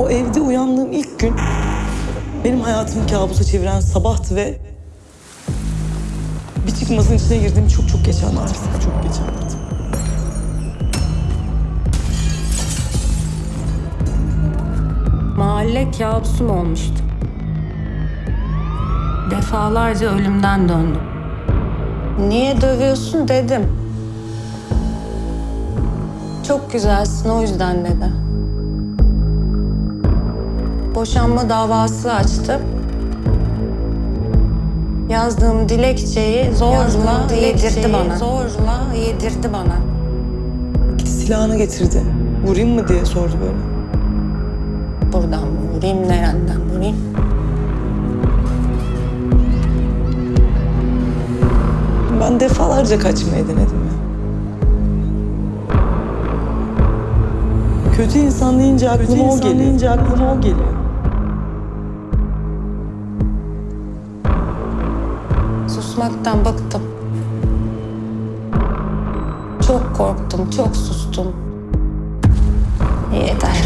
O evde uyandığım ilk gün benim hayatımı kabusa çeviren sabahtı ve bir çıkmazın içine girdiğim çok çok geç anlattım. Çok geç anlattım. Mahalle kabusum olmuştu. Defalarca ölümden döndüm. Niye dövüyorsun dedim. Çok güzelsin o yüzden dedi. Boşanma davası açtı. Yazdığım dilekçeyi zorla yedirdi bana. Zorla yedirdi bana. Gitti silahını getirdi. Vurayım mı diye sordu böyle. Buradan mı vurayım, nereden vurayım? Ben defalarca kaçmayı denedim ya. Kötü insan deyince aklıma o geliyor. deyince aklıma o geliyor. Susmaktan bıktım. Çok korktum, çok sustum. Yeter.